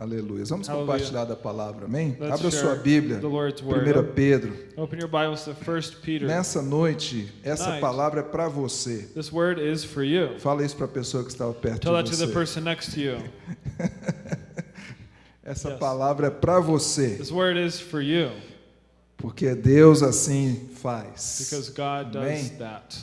Aleluia. Vamos Hallelujah. compartilhar da palavra, amém? Let's Abra sua Bíblia, the Lord's word. 1 Pedro. Open your Bibles to 1 Peter. Nessa noite, essa Tonight. palavra é para você. This word is for you. Fala isso para a pessoa que estava perto Tell that de to the você. person next to you. Essa Yes. palavra é para você, This word is for you porque Deus assim faz. because God does Amém. that.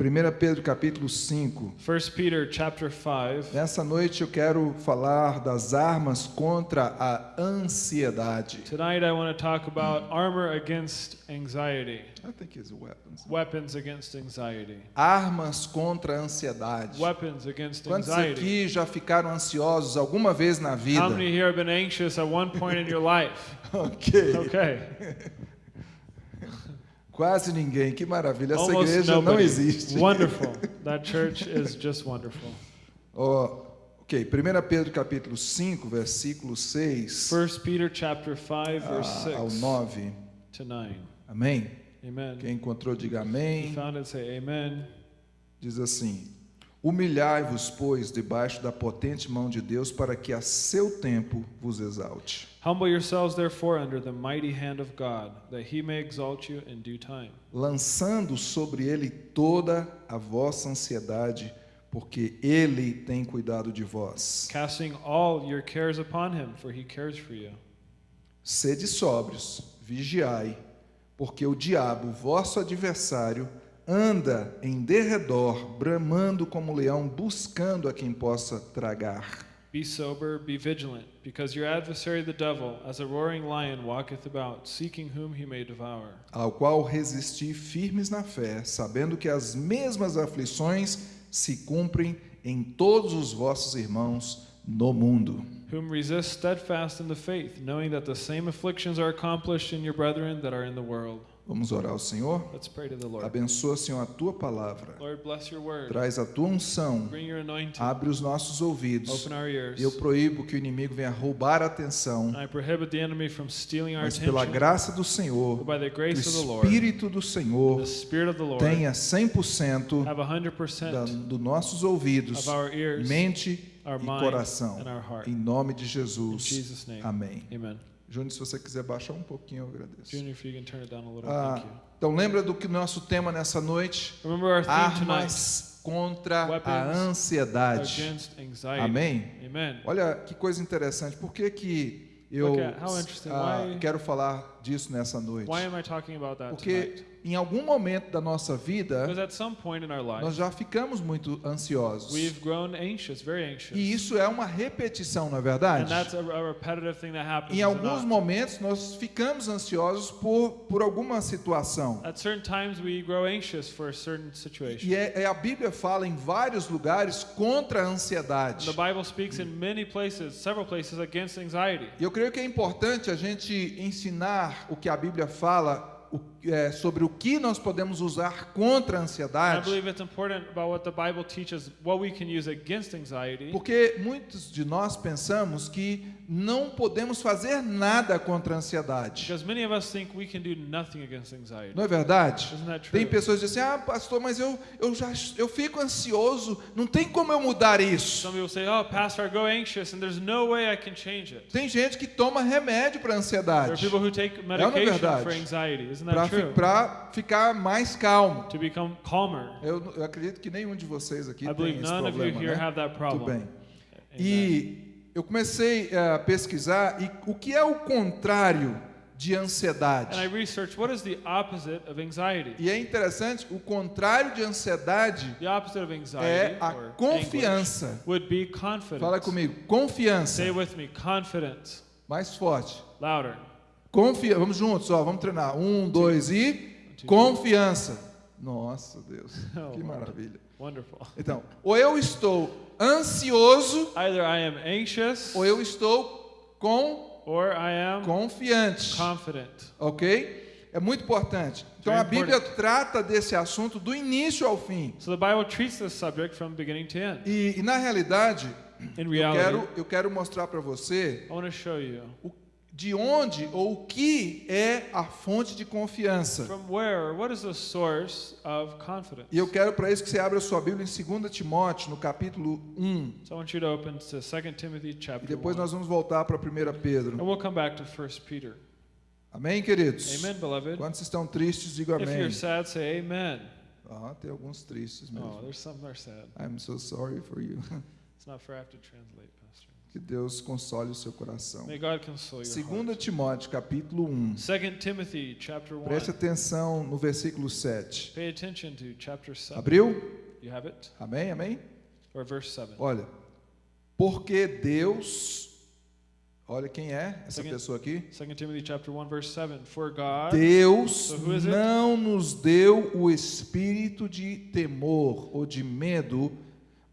1 Pedro capítulo 5. 1 Peter chapter 5. Nessa noite eu quero falar das armas contra a ansiedade. Tonight I want to talk about armor against anxiety, I think it's weapons. weapons against anxiety, Armas contra a ansiedade. weapons against Quantos anxiety. aqui já ficaram ansiosos alguma vez na vida? How many here have been anxious at one point in your life? Ok. Okay. Quase ninguém. Que maravilha. Essa Almost igreja não nobody. existe. Wonderful. That church is just wonderful. Ó, ok, 1 Pedro capítulo 5, versículo 6 1 Peter chapter 5 verse a- ao 6 9. to 9. Amém? Amen. Quem encontrou, diga amém. found it, say amen. Diz assim: Humilhai-vos, pois, debaixo da potente mão de Deus, para que a seu tempo vos exalte. Humble yourselves therefore under the mighty hand of God, that he may exalt you in due time. lançando sobre ele toda a vossa ansiedade, porque ele tem cuidado de vós. Casting all your cares upon him, for he cares for you. Sede sóbrios, vigiai, porque o diabo, vosso adversário, anda em derredor, bramando como leão, buscando a quem possa tragar. Be sober, be vigilant, because your adversary the devil, as a roaring lion, walketh about, seeking whom he may devour. Ao qual resisti firmes na fé, sabendo que as mesmas aflições se cumprem em todos os vossos irmãos no mundo. Whom resist steadfast in the faith, knowing that the same afflictions are accomplished in your brethren that are in the world. Vamos orar ao Senhor? Let's pray to the Lord. Abençoa, Senhor, a tua palavra. Lord, bless your word. Traz a tua unção. Bring your anointing. Abre os nossos ouvidos. Open our ears. Eu proíbo que o inimigo venha roubar a atenção, I prohibit the enemy from stealing our mas pela graça do Senhor, by the o Espírito do Senhor the Spirit of the Lord, tenha 100% have da, 100% dos nossos ouvidos, of our ears, mente e coração. Em nome de Jesus. Amém. Júnior, se você quiser baixar um pouquinho, eu agradeço. Junior, if you can turn it down a little, Ah, thank you. então lembra do que nosso tema nessa noite? Remember our theme tonight Armas contra a Weapons ansiedade. against anxiety. Amém? Amen. Olha que coisa interessante. Por que, que eu ah, quero falar disso nessa noite? Why am I talking about that Porque? Em algum momento da nossa vida, our nós life, já ficamos muito ansiosos. anxious, very anxious. E isso é uma repetição, na And verdade? that's a, a repetitive thing that happens. Em alguns momentos nós ficamos ansiosos por, por alguma situação. At certain times, we grow anxious for a certain situation. E é, é- a Bíblia fala em vários lugares contra a ansiedade. The Bible speaks in many places, several places, against anxiety. E eu creio que é importante a gente ensinar o que a Bíblia fala é, sobre o que nós podemos usar contra a ansiedade. believe it's important about what the Bible teaches, what we can use against anxiety. Porque muitos de nós pensamos que não podemos fazer nada contra a ansiedade. Não é verdade? Tem pessoas que dizem "Ah, pastor, mas eu eu já eu fico ansioso, não tem como eu mudar isso". "Oh, Pastor, I go anxious, and there's no way I can change it." Tem gente que toma remédio para There are ansiedade, people who take não é medication verdade? for anxiety. Isn't para that true? ficar mais calmo. To become calmer. Eu, eu acredito que nenhum de vocês aqui I tem esse none of you problema, here né? have that Tudo problem. bem. Amen. E eu comecei a pesquisar e o que é o contrário de ansiedade. And I researched what is the opposite of anxiety. E é interessante, o contrário de ansiedade The opposite of anxiety é a confiança. anguish would be confidence. Fala comigo, confiança. Say with me, confidence. Mais forte. Louder. Confia, vamos juntos, ó, vamos treinar. Um, dois e confiança. Nossa Deus, Oh, que maravilha. Wonderful. Então, ou eu estou ansioso Either I am anxious ou eu estou com or I am confiante, confident. ok? É muito importante. Então a Bíblia trata desse assunto do início ao fim. So the Bible treats this subject from beginning to end. E, e na realidade, In eu reality, quero, eu quero mostrar para você I want to show you o- de onde ou o que é a fonte de confiança. From where, or what is the source of confidence? E eu quero para isso que você abra a sua Bíblia em 2 Timóteo, no capítulo 1. So I want you to open to 2 Timothy E depois 1. nós vamos voltar para 1 Pedro. And we'll come back to 1 Peter. Amém, queridos? Amen, beloved. Quantos estão tristes, digam If amém. you're sad, say amen. Ah, tem alguns tristes Oh, mesmo. there's some that are sad. I'm so sorry for you. It's not fair I have to translate, Pastor. Que Deus console o seu coração. May God console your 2 heart. Timóteo, capítulo 1. 2 Timothy chapter 1. Preste atenção no versículo 7. Pay attention to chapter 7. Abriu? You have it? Amém, amém? Or verse 7. Olha, porque Deus, olha quem é essa Second- pessoa aqui? 2 Timothy chapter 1 verse 7. For God Deus So não nos deu o espírito de temor ou de medo,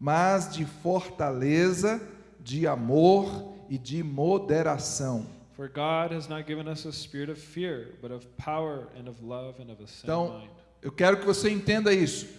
mas de fortaleza, de amor e de moderação. For God has not given us a spirit of fear, but of power and of love and of a sound Então, mind. Eu quero que você entenda isso.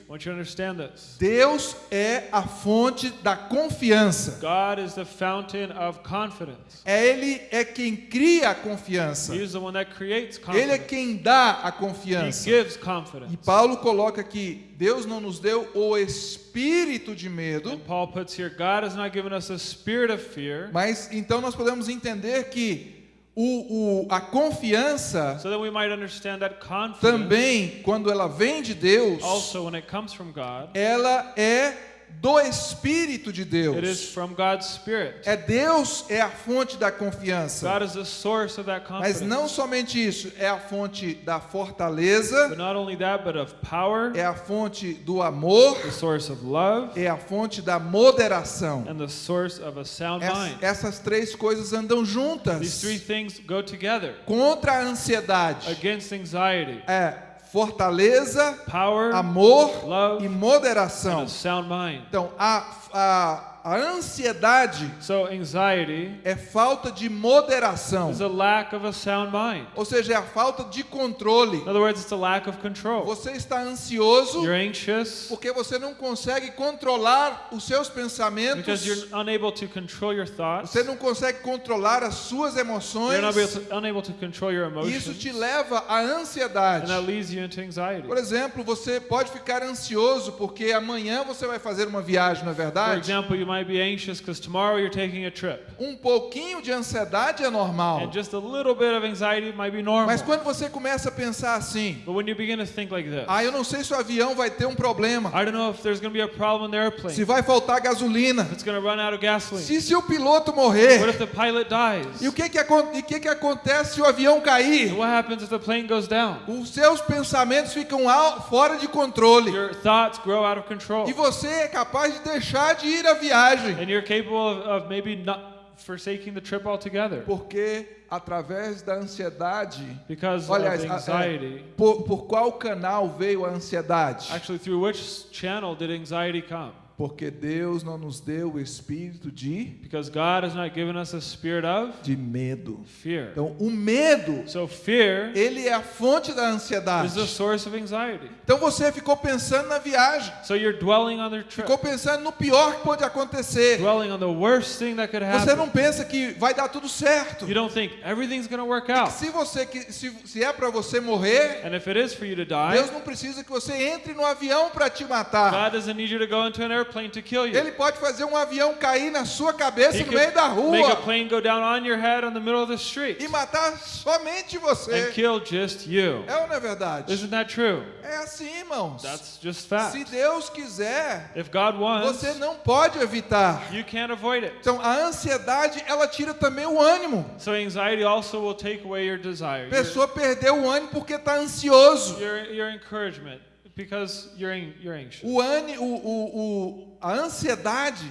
Deus é a fonte da confiança. God is the fountain of confidence. É Ele é quem cria a confiança. He is the one that creates Ele é quem dá a confiança. gives E confidence. Paulo coloca que Deus não nos deu o espírito de medo, And Paul puts here, God has not given us a spirit of fear, mas então nós podemos entender que o, o- a confiança so that we might understand that confidence também, quando ela vem de Deus, also when it comes from God, ela é do Espírito de it is Deus. from God's spirit. É Deus é a fonte da confiança. God is the source of that Mas não somente isso, é a fonte da fortaleza, But not only that, but of power, é a fonte do amor, the source of love, é a fonte da moderação. and the source of a sound Ess- mind. Essas três coisas andam These juntas. three things go together Contra a ansiedade against anxiety, é fortaleza, power, amor love, e and moderação. a sound mind. Então, a, a, a ansiedade So anxiety é falta de moderação. is a lack of a sound mind. Ou seja, é a falta de controle. In other words, it's a lack of control. Você está ansioso You're anxious porque você não consegue controlar os seus because pensamentos, you're unable to control your thoughts. você não consegue controlar as suas emoções, You're unable to, unable to control your e isso emotions. te leva à And ansiedade. that leads you into anxiety. Por exemplo, você pode ficar ansioso porque amanhã você vai fazer uma viagem, não é For verdade? example, you might be anxious because tomorrow you're taking a trip. Um pouquinho de ansiedade é normal. And just a little bit of anxiety might be normal. Mas quando você começa a pensar assim, But when you begin to think like this, ah, eu não sei se o avião vai ter um problema, I don't know if there's going to be a problem in the airplane. se vai faltar gasolina, It's going to run out of gasoline. se, se o piloto What morrer, if the pilot dies? e o que que, e que que acontece se o avião cair? And what happens if the plane goes down? Os seus pensamentos ficam ao- fora de controle Your thoughts grow out of control. e você é capaz de deixar de ir à viagem, And you're capable of, of maybe not forsaking the trip altogether. porque através da ansiedade Because Olha, of a- anxiety. é, por, por qual canal veio a ansiedade? Actually, through which channel did anxiety come? Porque Deus não nos deu o espírito de, Because God has not given us a spirit of de medo. fear. Então, o medo, So fear ele é a fonte da is ansiedade. the source of anxiety. Então você ficou pensando na viagem, So you're dwelling on their trip, ficou pensando no pior que pode acontecer. dwelling on the worst thing that could Você happen. não pensa que vai dar tudo certo. You don't think everything's going to work out. Se você se, se é para você morrer, And if it is for you to die, Deus não precisa que você entre no avião para te matar. God doesn't need you to go into an airplane to kill you. Ele pode fazer um avião cair na sua cabeça He no meio da could make a rua plane go down on your head on the middle of the street e matar somente and você. kill just you. É ou não é verdade? Isn't that true? É assim, irmãos. That's just Se fact. Deus quiser, If God wants, você não pode evitar. you can't avoid it. Então, a ansiedade, ela tira também o ânimo. So anxiety also will take away your desire, A your, pessoa perdeu o ânimo porque está ansioso. your, your encouragement, because you're, an- you're anxious. O ânimo, o, o, o, a ansiedade,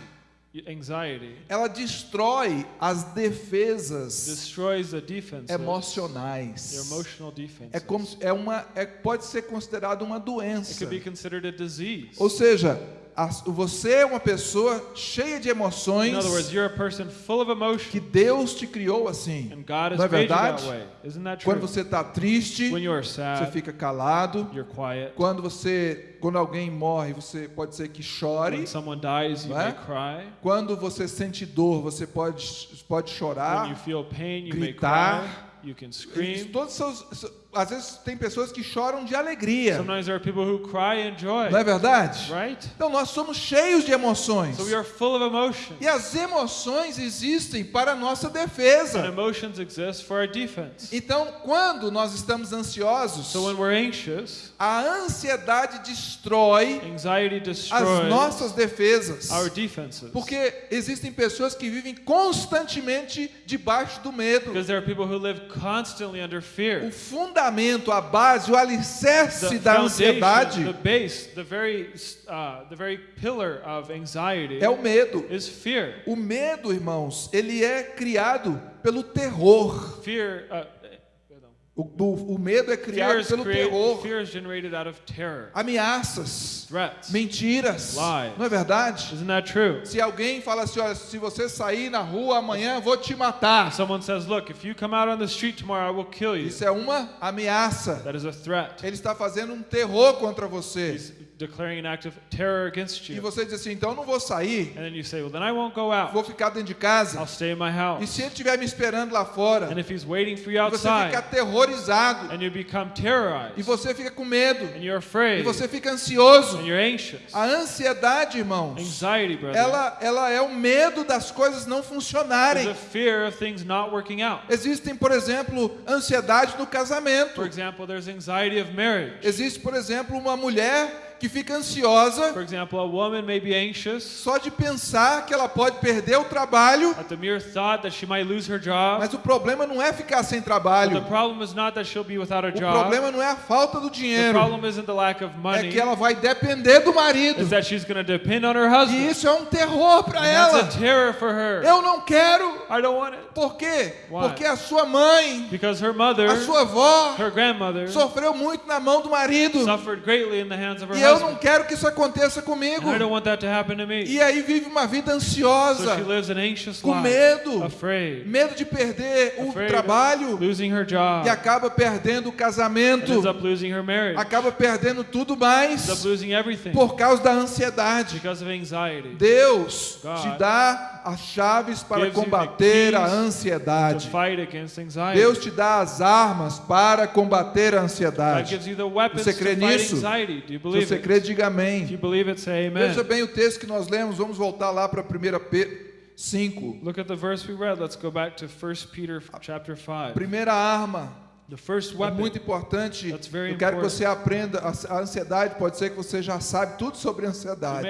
Anxiety ela destrói as defesas emocionais. É como é uma é, pode ser considerado uma It doença. could be considered a disease. Ou seja, Você é uma pessoa cheia de emoções words, you're a person full of emotion, que Deus te criou assim. Não é verdade? Quando você está triste, you're você sad, fica calado. Quando você, quando alguém morre, você pode ser que chore. Dies, é? Quando você sente dor, você pode, pode chorar. pain, gritar. todos seus, às vezes tem pessoas que choram de alegria. Sometimes there are people who cry and joy, Não é verdade? right? Então nós somos cheios de emoções. So we are full of emotion. E as emoções existem para a nossa defesa. emotions exist for our defense. Então, quando nós estamos ansiosos, So when we're anxious, a ansiedade destrói as destroys nossas defesas. Porque existem pessoas que vivem constantemente debaixo do medo. Because there are people who live constantly under O fear. Fundamento, a base, o alicerce The da ansiedade the base, the very, uh, the very pillar of anxiety é o medo. is fear. O medo, irmãos, ele é criado pelo terror. Fear, uh. O, o- o medo é criado pelo terror. Ameaças, threats. mentiras. Lies. Não é verdade? Isn't that true? Se alguém fala assim, olha, se você sair na rua amanhã, eu vou te matar. Someone says, Look, if you come out on the street tomorrow, I will kill you. Isso é uma ameaça. That is a threat. Ele está fazendo um terror contra você. He's declaring an act of terror against E you. você diz assim, então eu não vou sair, And then you say, Well, then I won't go out. vou ficar dentro de casa. I'll stay in my E house. se ele estiver me esperando lá fora, And if he's waiting for you e você fica outside, aterrorizado, and you become e terrorized, você fica com medo, and you're e afraid, você fica ansioso. and you're anxious, A ansiedade, irmãos, anxiety, brother, ela, ela é o medo das coisas não is funcionarem. a fear of things not working out. Existem, por exemplo, ansiedade no For casamento. example, there's anxiety of marriage. Existe, por exemplo, uma mulher que fica ansiosa For example, a woman may be anxious só de pensar que ela pode perder o trabalho, at the mere thought that she might lose her job. mas o problema não é ficar sem But the trabalho. problem is not that she'll be without a O job. problema não é a falta do The dinheiro, problem isn't the lack of é money. que ela vai depender do marido. Is that she's going to depend on her E husband. isso é um terror para ela. that's a terror for her. Eu não quero. I don't want it. Por quê? Why? Porque a sua mãe, Because her mother, a sua avó, her grandmother, sofreu muito na mão do marido. suffered greatly in the hands of her E eu não quero que isso aconteça comigo. And I don't want that to happen to me. E aí vive uma vida So ansiosa, she lives an anxious com medo, afraid, medo de perder o trabalho of losing her job, e acaba perdendo o casamento, marriage, acaba perdendo tudo mais up losing everything por causa da ansiedade. because of anxiety. Deus God te dá as chaves para combater a ansiedade. Deus te dá as armas para combater a ansiedade. Você crê nisso? Se você crê, diga amém. Veja bem o texto que nós lemos, vamos voltar lá para 1 Pedro 5. Look at the verse we read. Let's go back to 1 Peter chapter 5. Primeira arma, é muito importante. Eu quero que important. você aprenda. A ansiedade pode ser que você já sabe tudo sobre ansiedade.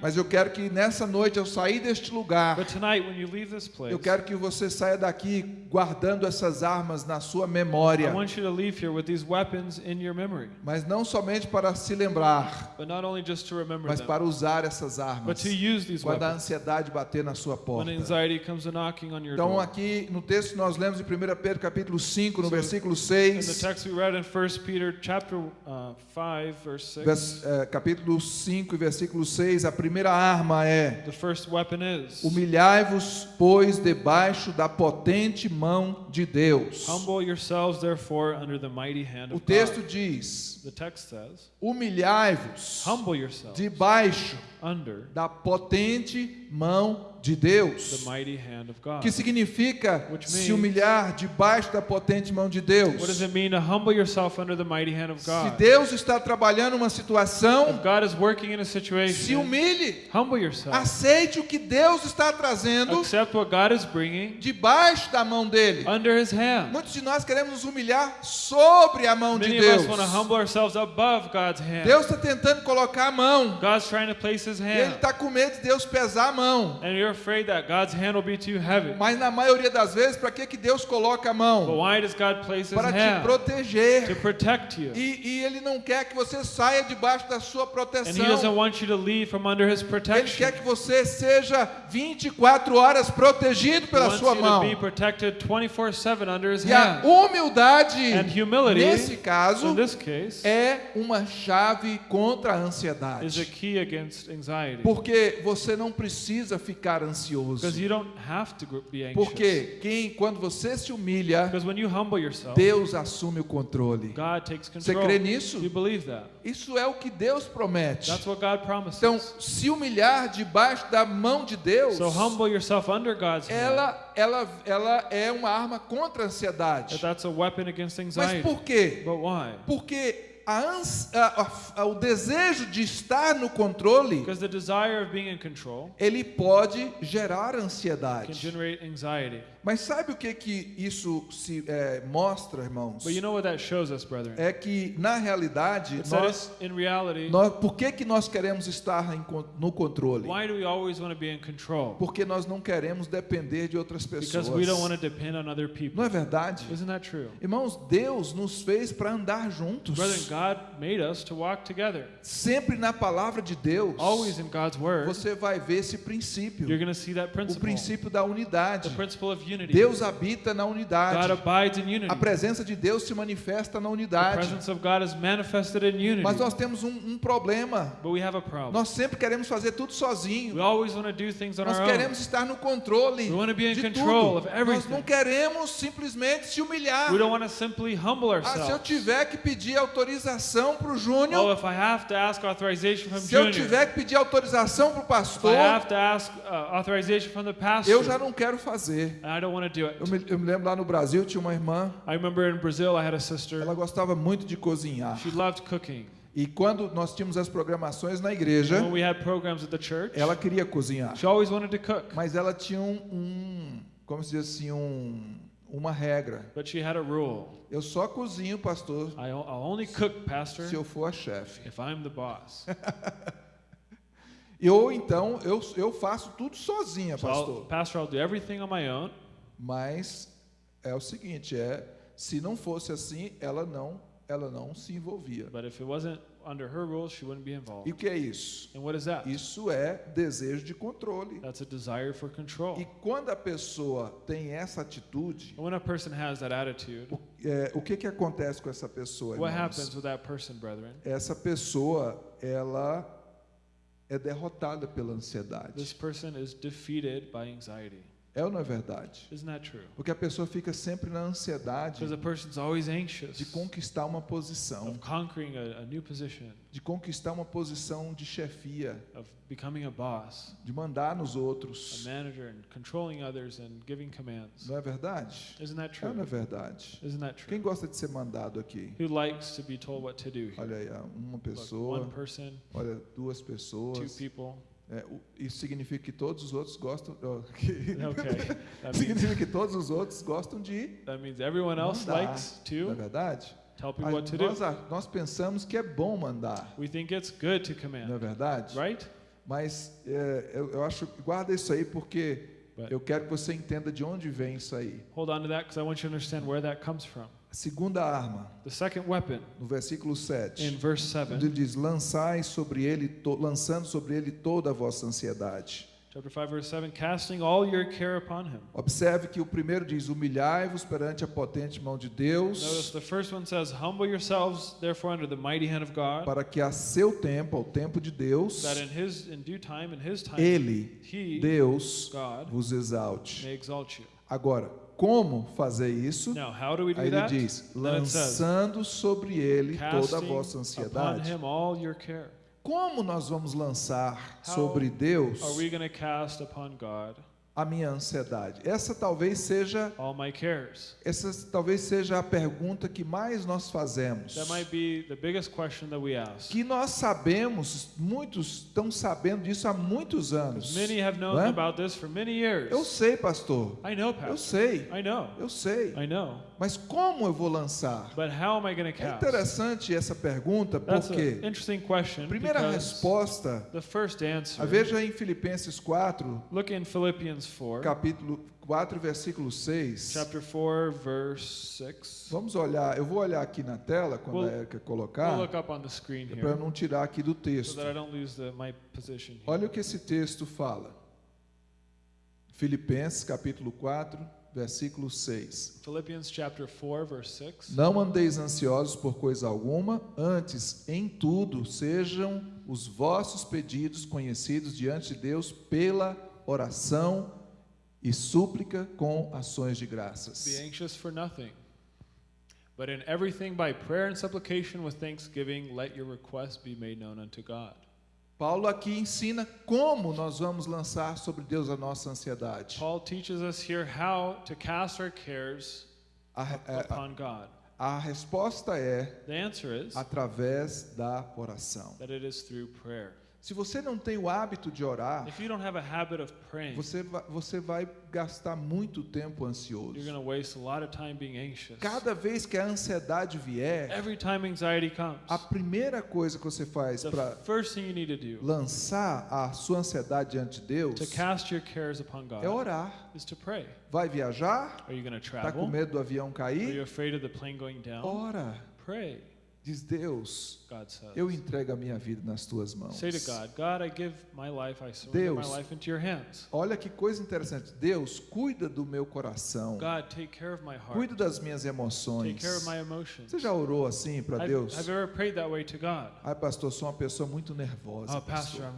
Mas eu quero que nessa noite, ao sair deste lugar, But tonight, when you leave this place, eu quero que você saia daqui guardando essas armas na sua I memória. want you to leave here with these weapons in your memory. Mas não somente para se lembrar, But not only just to remember mas them, para usar essas but armas. Quando a ansiedade bater na sua porta. Então, aqui no texto nós lemos em 1 Pedro capítulo 5, no So, versículo In the 6, text we read in 1 Peter chapter uh, 5, verse 6, vers- eh, capítulo 5 e versículo 6, a primeira arma é: the first weapon is Humilhai-vos, pois, debaixo da potente mão de Deus. Humble yourselves, therefore, under the mighty hand O of texto God. diz: The text says, Humilhai-vos Humble yourselves debaixo da potente mão de the Deus. mighty hand of God. que significa se humilhar debaixo da potente mão de Deus. What does it mean to humble yourself under the mighty hand of Se God? Deus está trabalhando uma situação, If God is working in a se humilhe. Aceite o que Deus está trazendo debaixo da mão dele. Muitos de nós queremos nos humilhar sobre a mão de Deus. Deus está tentando colocar a mão. E ele está com medo de Deus pesar a mão. and you're afraid that God's hand will be too heavy. Mas na maioria das vezes, para que, que Deus coloca a But mão? why does God place His Para te hand? proteger. To protect you. E, e Ele não quer que você saia debaixo da sua And He doesn't proteção. want you to leave from under His Ele protection. quer que você seja 24 horas protegido pela sua mão. to be protected 24/7 under His E a hand. humildade, And humility, nesse caso, In this case, é uma chave contra a is a ansiedade. key against anxiety. Porque você não precisa ficar ansioso. Because you don't have to gr- be anxious. Porque quem, quando você se humilha, Because when you humble yourself, Deus assume o controle. God takes Você control. crê nisso? Isso é o que Deus promete. That's what God promises. Então, se humilhar debaixo da mão de Deus, so humble yourself under God's hand. ela, ela, ela é uma arma contra a ansiedade. that's a weapon against Mas por quê? But why? Porque a ans- a- o desejo de estar no controle, Because the desire of being in control ele pode gerar ansiedade. Mas sabe o que que isso se é, mostra, irmãos? But you know what that shows us, brethren? É que na realidade It's nós, in reality, nós, por que que nós queremos estar em no controle? why do we always want to be in control? Porque nós não queremos depender de outras Because pessoas. we don't want to depend on other people. Não é verdade? Isn't that true? Irmãos, Deus nos fez para andar juntos. Brethren, God made us to walk together. Sempre na palavra de Deus, Always in God's word, você vai ver esse princípio, you're going to see that o principle. princípio da unidade. The principle of unity. Deus habita na unidade. A presença de Deus se manifesta na The unidade. presence of God is manifested in unity. Mas nós temos um, um problema. But we have a problem. Nós sempre queremos fazer tudo We sozinho. always want to do things on Nós queremos estar no controle We want to be in de control tudo. of Nós não queremos simplesmente se humilhar. We don't want to simply humble Ah, se eu ourselves. tiver que pedir autorização para o Oh, Júnior, if I have to ask authorization from se eu tiver que pedir autorização para o pastor, I have to ask uh, authorization from the pastor, eu já não quero fazer. I don't want to do it. Eu me, eu me lembro lá no Brasil, tinha uma irmã, I remember in Brazil, I had a sister. ela gostava muito de cozinhar. She loved cooking. E quando nós tínhamos as programações na igreja, When we had programs at the church, ela queria cozinhar. she always wanted to cook. Mas ela tinha um, um como se diz assim, um, uma regra. But she had a rule. Eu só cozinho, pastor, I, I'll only cook, pastor, se eu for a chefe. if I'm the boss. E Ou então eu, eu faço tudo sozinha, So I'll, pastor. pastor, I'll do everything on my own. Mas é o seguinte, é se não fosse assim, ela não, ela não se envolvia. But if it wasn't under her rules, she wouldn't be involved. E o que é isso? And what is that? Isso é desejo de controle. That's a desire for control. E quando a pessoa tem essa atitude, And when a person has that attitude, o, é, o que que acontece com essa pessoa? what irmãos? happens with that person, brethren? Essa pessoa, ela é derrotada pela This ansiedade. person is defeated by anxiety. É ou não é verdade? Porque a pessoa fica sempre na ansiedade de conquistar uma posição, de conquistar uma posição de chefia, de mandar nos outros. Não é verdade? É ou não é verdade? Quem gosta de ser mandado aqui? Olha aí, uma pessoa, olha, duas pessoas. É, isso significa que todos os outros gostam. Okay. That means, significa que todos os outros gostam de. that means everyone else Mandar. likes Não é to verdade? tell people what to do. nós, a- nós pensamos que é bom mandar, We think it's good to não é command, verdade? right? Mas é, eu, eu acho, guarda isso aí porque But- eu quero que você entenda de onde vem isso aí. Hold on to that because I want you to understand where that comes from. A segunda arma, The second weapon no versículo 7, in verse onde 7, ele diz: lançai sobre ele, to- lançando sobre ele toda a vossa ansiedade. chapter 5, verse 7, casting all your care upon him. Observe que o primeiro diz: humilhai-vos perante a potente mão de Notice Deus, the first one says, Humble yourselves, therefore, under the mighty hand of God, para que a seu tempo, ao tempo de Deus, that in his in due time, in his time, ele, he, Deus, God, vos exalte. may exalt you. Agora, como fazer isso? Now, how do we do Aí ele that? diz: it says, lançando sobre ele toda a vossa ansiedade. Como nós vamos lançar How sobre Deus A minha ansiedade? Essa talvez seja essa talvez seja a pergunta que mais nós fazemos. That might be the biggest question that we ask. Que nós sabemos, muitos estão sabendo disso há muitos anos. Many have known Não é? about this for many years. Eu sei, pastor. I know, Eu Pastor. sei. I know. Eu sei. Mas como eu vou lançar? But how am I going to É interessante essa pergunta porque question. primeira resposta, the first answer. a veja em Filipenses 4, Look in Philippians 4, capítulo 4, versículo 6. chapter 4, verse 6. Vamos olhar, eu vou olhar aqui na tela quando We'll- a Erika We'll colocar, look up on the screen para eu não tirar aqui do so texto. that I don't lose the, my position here. Olha o que esse texto fala. Filipenses capítulo 4, versículo 6. Philippians chapter 4, verse 6. Não andeis ansiosos por coisa alguma, antes em tudo sejam os vossos pedidos conhecidos diante de Deus pela oração e súplica com ações de Be graças. anxious for nothing, but in everything by prayer and supplication with thanksgiving, let your requests be made known unto God. Paulo aqui ensina como nós vamos lançar sobre Deus a nossa ansiedade. Paul teaches us here how to cast our cares A, a- upon God. a resposta é is através da oração. that it is through prayer. Se você não tem o hábito de orar, If you don't have a habit of praying, você vai, você vai gastar muito tempo ansioso. Cada vez que a ansiedade vier, comes, a primeira coisa que você faz para lançar a sua ansiedade diante de Deus God é orar. Vai viajar? Está com medo do avião cair? afraid of the plane going down? Ora. Pray, Diz Deus, God says. eu entrego a minha vida nas tuas mãos. God, God, Deus. Olha que coisa interessante. Deus, cuida do meu coração. God, heart. Cuida das minhas emoções. Você já orou assim para Deus? to God? Ai, pastor, sou uma pessoa muito nervosa. Oh, Pastor.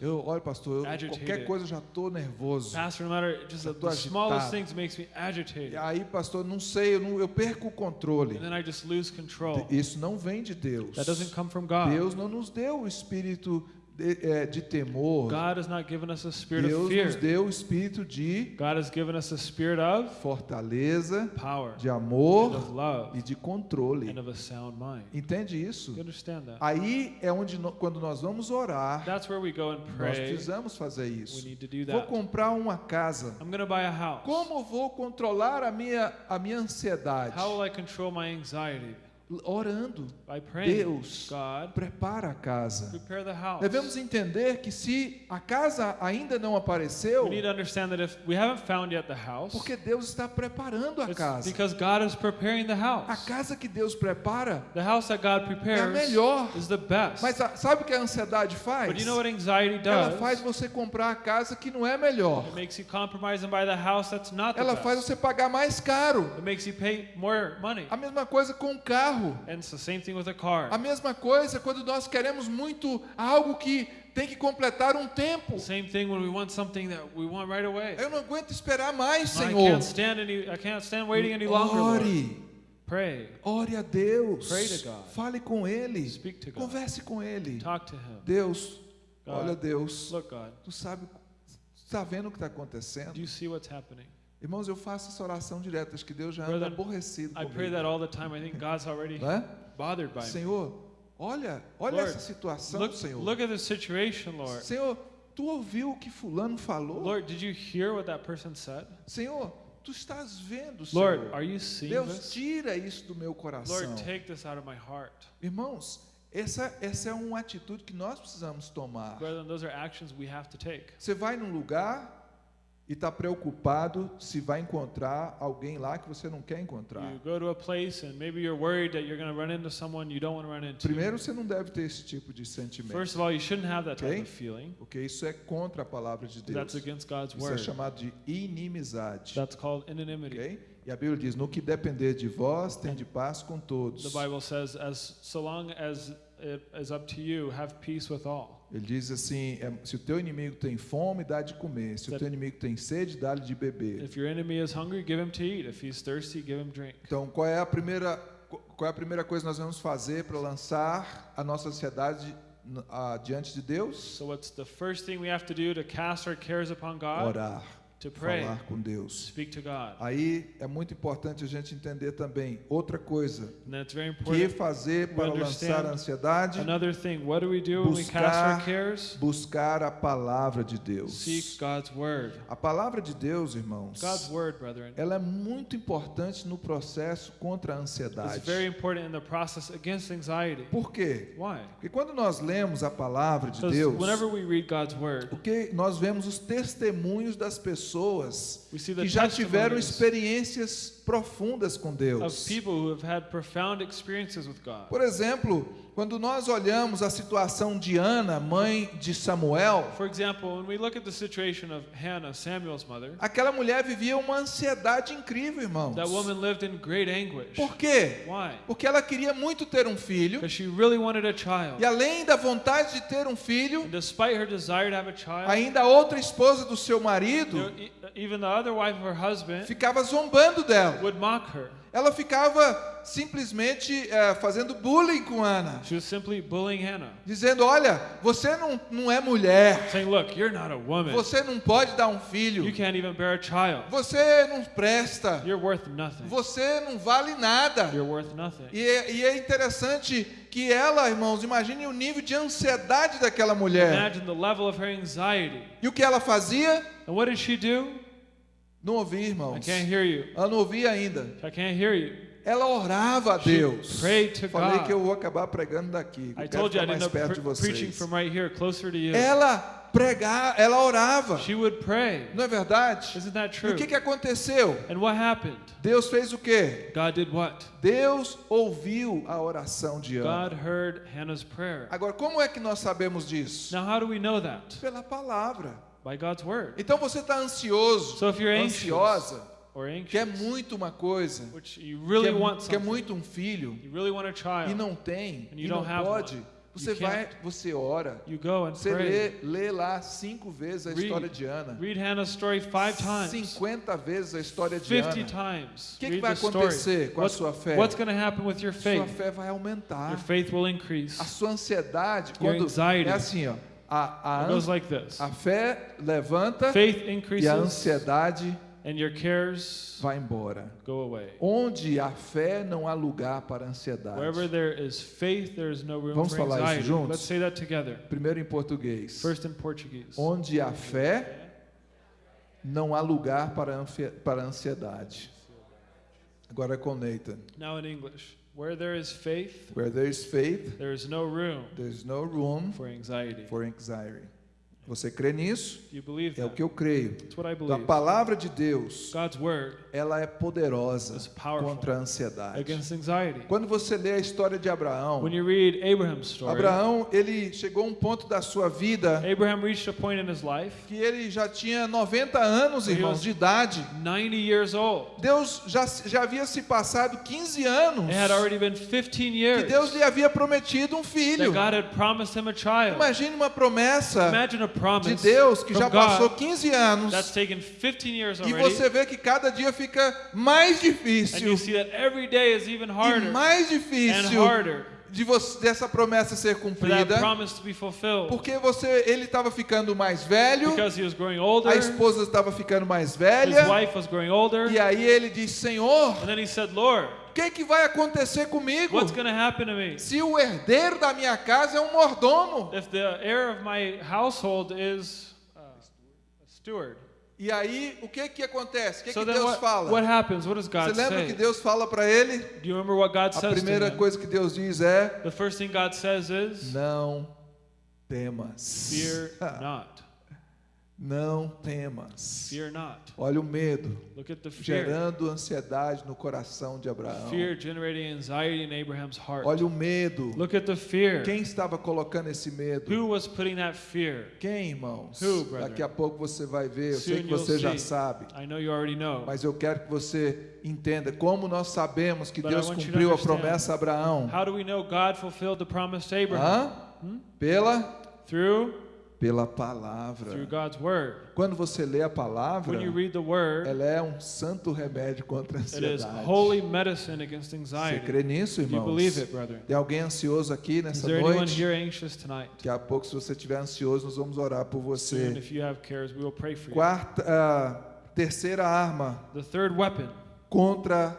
Eu, olha, pastor, eu, qualquer coisa eu já estou nervoso. Pastor, no matter just the, smallest things makes me agitated. E aí, pastor, não sei, eu, não- eu perco o controle. And then I just lose control. Isso não vem de Deus. That doesn't come from God. Deus não nos deu o espírito de, eh, de temor. God has not given us a spirit of Deus fear. nos deu o espírito de God has given us a spirit of fortaleza, power, de and amor of love, e de controle. and of a sound mind. Entende isso? You understand that? Aí é onde no- quando nós vamos orar, That's where we go and nós pray. precisamos fazer We isso. need to do Vou that. comprar uma casa. I'm to buy a house. Como vou controlar a minha a minha ansiedade? How will I control my anxiety? Orando. Deus prepara a casa. Devemos entender que se a casa ainda não apareceu, porque Deus está preparando a casa. because God is preparing the A casa que Deus prepara The house that God é a melhor. is the best. Mas sabe o que a ansiedade faz? But you know what anxiety Ela faz você comprar a casa que não é melhor. It makes you compromise and buy the house that's not the Ela faz você pagar mais caro. It makes you pay more money. A mesma coisa com o carro. And it's the same thing with a car. A mesma coisa quando nós queremos muito algo que tem que completar um tempo. Same thing when we want something that we want right away. Eu não aguento esperar mais, I Senhor. can't stand any. I can't stand waiting any longer. Ore. Pray. Ore a Deus. Pray to God. Fale com Ele. Speak to God. Converse com Ele. Talk to Him. Deus, God. olha Deus. Look, God. Tu sabe, está vendo o que está acontecendo? Do you see what's happening? Irmãos, eu faço essa oração direta. Acho que Deus já anda aborrecido I pray that all the time. I think God's already é? bothered by me. Senhor, olha, olha Lord, essa situação, Look, Senhor. look at the situation, Lord. Senhor, tu ouviu o que fulano falou? Lord, did you hear what that person said? Senhor, tu estás vendo, Lord, Senhor. are you seeing Deus, this? tira isso do meu coração. Lord, take this out of my heart. Irmãos, essa, essa é uma atitude que nós precisamos tomar. Brethren, those are actions we have to take. Você vai num lugar e está preocupado se vai encontrar alguém lá que você não quer encontrar. You go to a place and maybe you're worried that you're going to run into someone you don't want to run into. Primeiro, você não deve ter esse tipo de sentimento, First of all, you shouldn't have that type Okay. of feeling. porque isso é contra a palavra de Deus. That's against God's Isso é word. chamado de inimizade. That's called anonymity. ok? E a Bíblia diz: No que depender de vós, tem de paz com todos. The Bible says, as so long as it is up to you, have peace with all. Ele diz assim: é, se o teu inimigo tem fome, dá de comer. Se o teu inimigo tem sede, dá-lhe de beber. If your enemy is hungry, give him to eat. If he's thirsty, give him drink. Então, qual é a primeira, qual é a primeira coisa que nós vamos fazer para lançar a nossa ansiedade diante de Deus? So what's the first thing we have to do to cast our cares upon God? Orar. Falar com Deus. Speak to God. Aí é muito importante a gente entender também outra coisa. Que fazer para lançar a ansiedade? Another thing, what do we do when we cast our Buscar, cares? buscar a palavra de Deus. God's word. A palavra de Deus, irmãos, ela é muito importante no processo contra a ansiedade. very important in the process against anxiety. Por quê? Porque quando nós lemos a palavra de Deus, o que nós vemos os testemunhos das pessoas the que já tiveram experiências profundas com of Deus. people who have had profound experiences with God. Por exemplo, quando nós olhamos a situação de Ana, mãe de Samuel, For example, when we look at the situation of Hannah, Samuel's mother, aquela mulher vivia uma ansiedade incrível, irmãos. that woman lived in great anguish. Por quê? Why? Porque ela queria muito ter um filho, Because she really wanted a child. e além da vontade de ter um filho, And despite her desire to have a child, ainda a outra esposa do seu marido ficava zombando dela. Would mock her. Ela ficava simplesmente eh, fazendo bullying com Ana, She was simply bullying Hannah, dizendo: Olha, você não, não é mulher, saying, Look, you're not a woman. você não pode dar um You filho, can't even bear a child. você não presta, You're worth nothing. você não vale nada. You're worth nothing. E é, e é interessante que ela, irmãos, imagine o nível de ansiedade daquela mulher. Imagine the level of her anxiety. E o que ela fazia? And what did she do? Não ouvia, I irmãos. can't hear you. Ela não ouvia ainda. I can't hear you. Ela orava a Deus. Falei que eu vou acabar pregando daqui. I Eu quero I ficar ended mais perto de vocês. right here. Ela pregava, ela orava. She would pray. Não é verdade? Isn't that E o que, que aconteceu? And what happened? Deus fez o quê? Deus ouviu a oração de Ana. Agora, como é que nós sabemos disso? Now, how do we know that? Pela palavra. By God's word. Então você está ansioso, So if you're anxious ansiosa, or quer anxious, muito uma coisa, which you really quer, want quer muito um filho you really want a e child, não tem, And e you não don't have pode, one. você vai, você ora, você lê, lê lá cinco vezes a Read. história de Ana, Read Hannah's story five times, 50 vezes a história de 50 Ana. O que, que vai acontecer com a What's, sua fé? what's happen with your Sua faith? fé vai aumentar. Your faith will increase. A sua ansiedade, Your quando anxiety. é assim, ó, a, a, It goes an- like this. a fé levanta Faith e a ansiedade and your cares vai embora. go away. Onde a fé não há lugar para ansiedade. Wherever there is faith, there is no room Vamos for falar isso anxiety. juntos? Let's say that together. Primeiro em português. First in Portuguese. Onde há fé, não há lugar para ansiedade. Agora com Nathan. Now in English. Where there is faith, Where there is faith, there is no room there is no room for anxiety. for anxiety. Você crê nisso? Do you believe É o que eu creio. Então, a palavra de Deus, ela é poderosa contra a ansiedade. Quando você lê a história de Abraão, Abraão, ele chegou a um ponto da sua vida Abraham reached a point in his life, que ele já tinha 90 anos, irmãos, de idade. 90 years old. Deus já, já havia se passado 15 anos It had already been 15 que Deus lhe havia prometido um filho. Imagine uma promessa de Deus que já passou God 15 anos that's taken 15 years e você vê que cada dia fica mais difícil e mais difícil de você, dessa promessa ser cumprida, porque você ele estava ficando mais velho, older, a esposa estava ficando mais velha, wife was growing older, e aí ele diz: Senhor, o que, que vai acontecer comigo? what's going to happen to me Se o herdeiro da minha casa é um mordomo. if the heir of my household is uh, a steward? E aí, o que que acontece? O que, So que Deus what, fala? what happens? What does Você God lembra say? que Deus fala para ele? Do you remember what God A says to primeira him? coisa que Deus diz é: The first thing God says is, Não temas. Fear not. Não temas. Fear not. Olha o medo Look at the fear. gerando ansiedade no coração de Abraão. Fear generating anxiety in Abraham's heart. Olha o medo. Look at the fear. Quem estava colocando esse medo? Who was putting that fear? Quem, irmãos? Who, brother? Daqui a pouco você vai ver. Eu sei Soon que you'll você já see. sabe. I know you already know. Mas eu quero que você entenda como nós sabemos que But Deus cumpriu a promessa a Abraão. How do we know God fulfilled the promise to Abraham? Hã? Pela Through pela through palavra. God's word. Quando você lê a palavra, When you read the word, ela é um santo remédio contra a ansiedade. holy medicine against Você anxiety. crê nisso, irmãos? it? Tem alguém ansioso aqui nessa noite? here anxious tonight? Daqui a pouco, se você estiver ansioso, nós vamos orar por você. if you have cares, we will pray for you. Quarta, ah, terceira arma The third weapon contra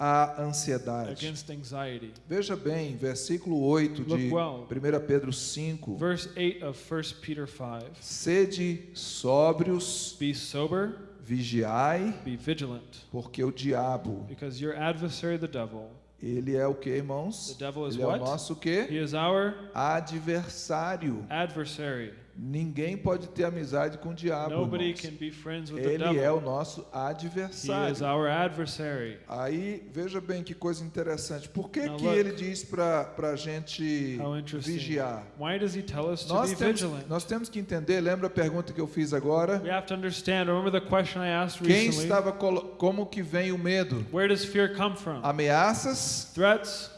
a ansiedade. against anxiety. Veja bem, versículo 8 de Look well. 1 Pedro 5. Verse 8 of 1 Peter 5. Sede sóbrios, Be sober, vigiai, be vigilant, porque o diabo, because your adversary, the devil, ele é o que, irmãos? The devil is Ele é o what? nosso quê? he is our Adversário. adversary. Ninguém pode ter amizade com o diabo. Nobody irmãos. can be friends with the Ele é o nosso He adversário. is our adversary. Aí, veja bem que coisa interessante. Por que, Now que look. ele diz para a gente vigiar? Why does he tell us to Nós temos, nós temos que entender, lembra a pergunta que eu fiz agora? We have to understand. Remember the question I asked Quem estava como que vem o medo? Where does fear come from? Ameaças Threats,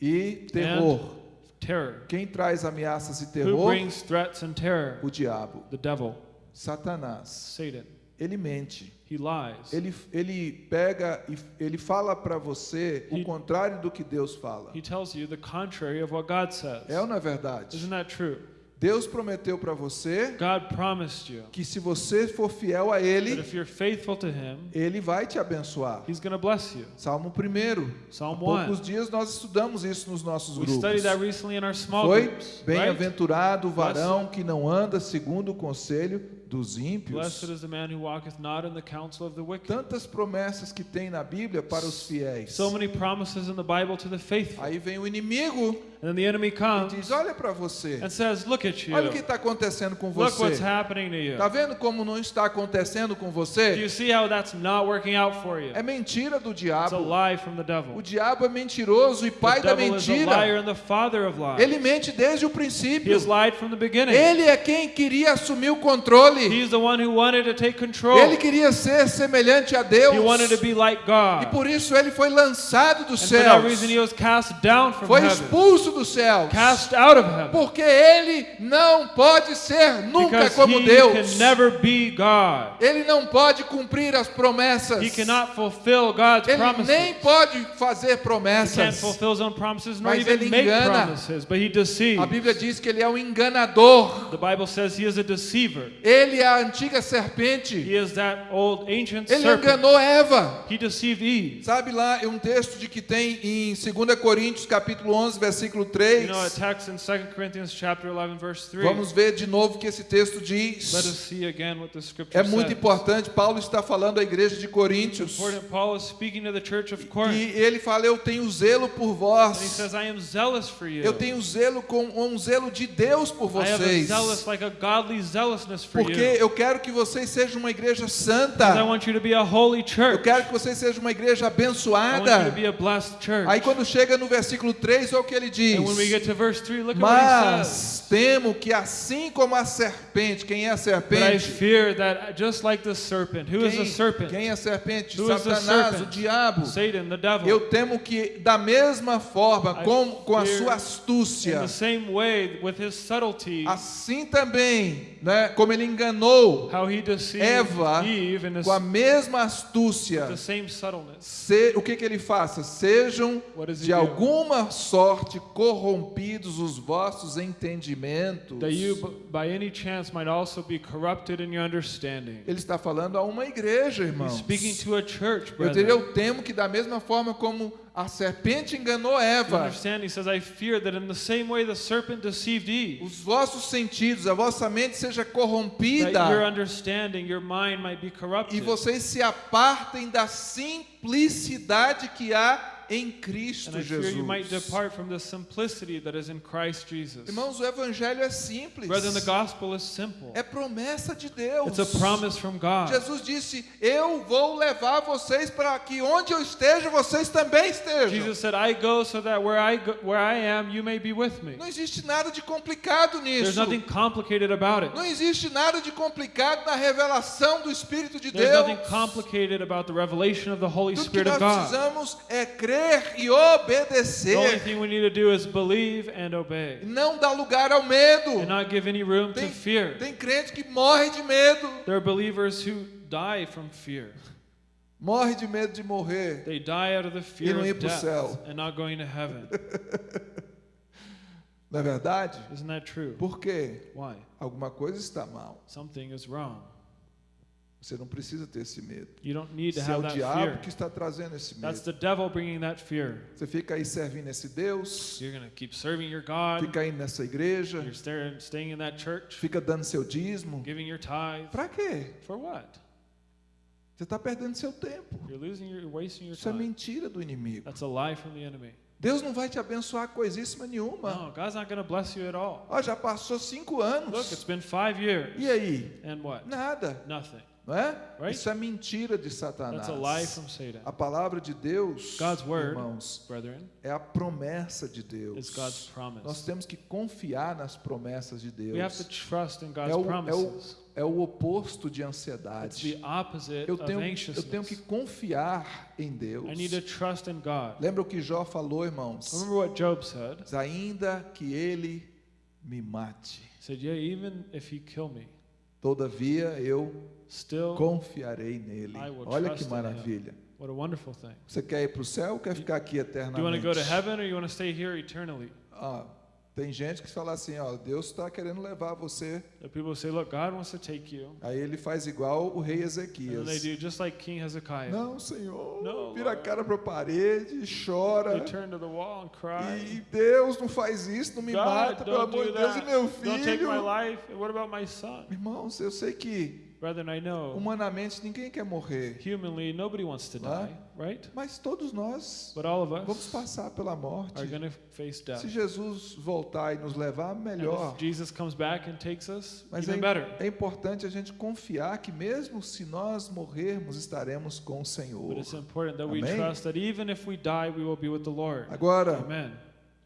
e terror. Terror. Quem traz ameaças e Who terror? brings threats and terror? O diabo, The devil, Satanás. Satan. Ele mente. He lies. Ele, ele pega e ele fala para você o He- contrário do que Deus fala. He tells you the contrary of what God says. É ou não é verdade? Isn't that true? Deus prometeu para você God promised you que se você for fiel a Ele, if you're faithful to Him, Ele vai te abençoar. He's going to bless you. Salmo 1. Há poucos 1. dias nós estudamos isso nos nossos We grupos. studied that recently in our small Foi bem-aventurado o varão que não anda segundo o conselho dos ímpios. Blessed is the man who walketh not in the counsel of the wicked. Tantas promessas que tem na Bíblia para os fiéis. So many promises in the Bible to the faithful. Aí vem o inimigo And then the enemy e comes diz: Olha para você, and says, Look at you. olha o que está acontecendo com Look what's você. happening to you. Está vendo como não está acontecendo com Do você? you see how that's not working out for you? É mentira do It's a diabo. lie from the O devil. diabo é mentiroso e pai The da devil is a liar mentira. and the father of lies. Ele mente desde o He princípio. has lied from the beginning. Ele é quem queria assumir o controle. He's the one who wanted to take control. Ele queria ser semelhante a Deus. He wanted to be like E God. por isso ele foi lançado he down from Foi expulso dos céus. Porque ele não pode ser nunca because como he Deus. Ele não pode cumprir as promessas. Ele promises. nem pode fazer promessas. promises Mas ele engana. promises, but he A. Bíblia diz que ele é um enganador. The Bible says he is a deceiver. Ele é a antiga serpente. He is that old ancient Ele enganou Eva. Sabe lá, é um texto de que tem em 2 Coríntios capítulo 11, versículo You 3. know a text in 2 Corinthians chapter 11 verse 3. Vamos ver de novo o que esse texto Let us diz. see again what the scripture É muito says. importante. Paulo está falando à igreja de Coríntios. Important. Paul is speaking to the church of Corinth. E ele fala: Eu tenho zelo por And he vós. says, I am zealous for you. Eu tenho zelo com um zelo de Deus por I vocês. zealous, like a godly zealousness for Porque you. eu quero que vocês sejam uma igreja I santa. want you to be a holy Eu quero que vocês sejam uma igreja I want you to abençoada. be a blessed church. Aí quando chega no versículo 3, olha o que ele diz. And when we get to verse 3, look at what he says. Mas temo que assim como a serpente, quem é a But I serpente? fear that just like the serpent, Quem, serpent? quem é a serpente? Who Satanás, o diabo. Satan, the devil. Eu temo que da mesma forma, I com, com a sua In astúcia, the same way, subtlety, assim também, né, como ele enganou Eva his, com a mesma astúcia, the same subtleness. se- o que que ele faça? Sejam de alguma sorte corrompidos os vossos entendimentos. That you, by any chance, might also be corrupted in your understanding. Ele está falando a uma igreja, He's irmãos. speaking to a church, Eu, eu temo que da mesma forma como a serpente enganou Eva, understand? He says, I fear that in the same way the serpent deceived Eve, os vossos sentidos, a vossa mente seja corrompida understanding, your mind might be e vocês se apartem da simplicidade que há em Cristo Jesus. depart from the simplicity that is in Christ Jesus. Irmãos, o evangelho é simples. Brethren, the gospel is simple. É promessa de Deus. It's a promise from God. Jesus disse: Eu vou levar vocês para que onde eu esteja, vocês também estejam. Jesus said, I go so that where I, go, where I am, you may be with me. Não existe nada de complicado There's nisso. nothing complicated about it. Não existe nada de complicado na revelação do Espírito de There's Deus. nothing complicated about the revelation of the Holy que Spirit nós of God. precisamos é crer crer e The only obedecer. thing we need to do is believe and obey. Não dá lugar ao medo. And not give any room to Tem, fear. tem crente que morre de medo. There are believers who die from fear. Morre de medo de morrer. They die out of the fear não ir of pro death céu. and not going to heaven. Não é verdade? Isn't that true? Por quê? Why? Alguma coisa está mal. Something is wrong. Você não precisa ter esse medo. You don't need to Se é have o that diabo fear. que está trazendo esse That's medo. the devil bringing that fear. Você fica aí servindo esse Deus, You're going to keep serving your God. fica aí nessa igreja, You're staring, staying in that church, fica dando seu dízimo. giving your tithe. Pra quê? For what? Você está perdendo seu tempo. You're losing your, Isso é mentira do inimigo. That's a lie from the enemy. Deus não vai te abençoar coisíssima nenhuma. No, God's not bless you at all. Ó, já passou cinco Look, anos. it's been five years. E aí? And what? Nada, Nothing. Não é? Right? Isso é mentira de Satanás. A lie from Satan. A palavra de Deus, word, irmãos, brethren, é a promessa de Deus. Nós temos que confiar nas promessas de Deus. É o, é, o, é o oposto de ansiedade. Eu tenho, eu tenho que confiar em Deus. Lembra o que Jó falou, irmãos? Said? Ainda que ele me mate, said, Yeah, even if he kill me, todavia eu still, confiarei nele. Olha que maravilha. what a wonderful thing. Você quer ir para o céu ou quer ficar aqui Do you want to eternamente? go to heaven or you want to stay here eternally? Ah, tem gente que fala assim, ó, Deus está querendo levar você. The people say, Look, God wants to take you. Aí ele faz igual o rei And Ezequias. they do just like King Hezekiah. Não, Senhor. Não, vira a cara para a parede, chora. Turn to the wall and E cry. Deus não faz isso, não me God, mata, pelo amor de Deus, e meu Don't take my filho. life. And what about my son? Irmãos, eu sei que Brethren, I know humanamente ninguém quer morrer, humanly nobody wants to Huh? die, right? mas todos nós But all of vamos us passar pela morte. are going to face death. Se Jesus voltar e nos levar, And melhor. if Jesus comes back and takes us, Mas even é, better. é importante a gente confiar que mesmo se nós morrermos, estaremos com o Senhor. But it's important that we trust that even if we die, we will be with the Lord. Agora, Amen.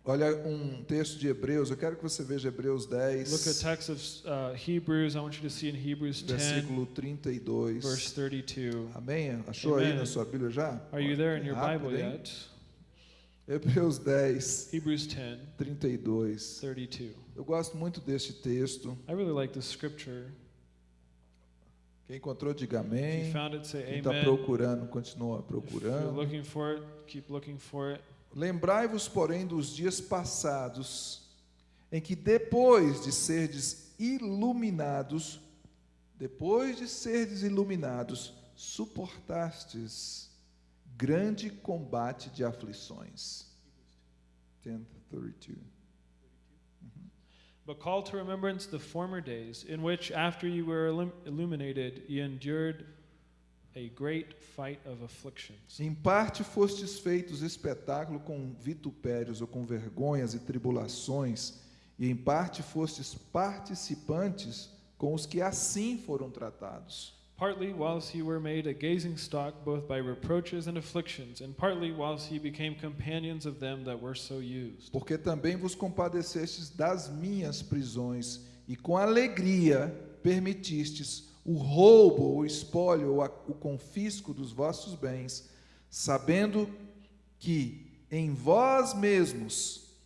Olha um texto de Hebreus, eu quero que você veja Hebreus Look at 10, text of uh, Hebrews. I want you to see in Hebrews 10, versículo verse 32. 32. Amém? Achou aí Amen. na sua Bíblia já? Are you there in your Bible yet? Hebreus 10, Hebrews 10, 32. 32. Eu gosto muito deste texto. I really like this scripture. Quem encontrou, diga amém. it, Quem está procurando, continua If you're procurando. looking for it, keep looking for it. Lembrai-vos, porém, dos dias passados, em que depois de serdes iluminados, depois de serdes iluminados, suportastes grande combate de aflições. 10:32. But call to remembrance the former days, in which, after you were illum- illuminated, you endured a great fight of afflictions. Em parte fostes feitos espetáculo com vitupérios ou com vergonhas e tribulações, e em parte fostes participantes com os que assim foram tratados. Partly whilst you were made a gazing stock both by reproaches and afflictions, and partly whilst ye became companions of them that were so used. Porque também vos compadecestes das minhas prisões, e com alegria permitistes o roubo, o espólio, ou o confisco dos vossos bens, sabendo que em vós mesmos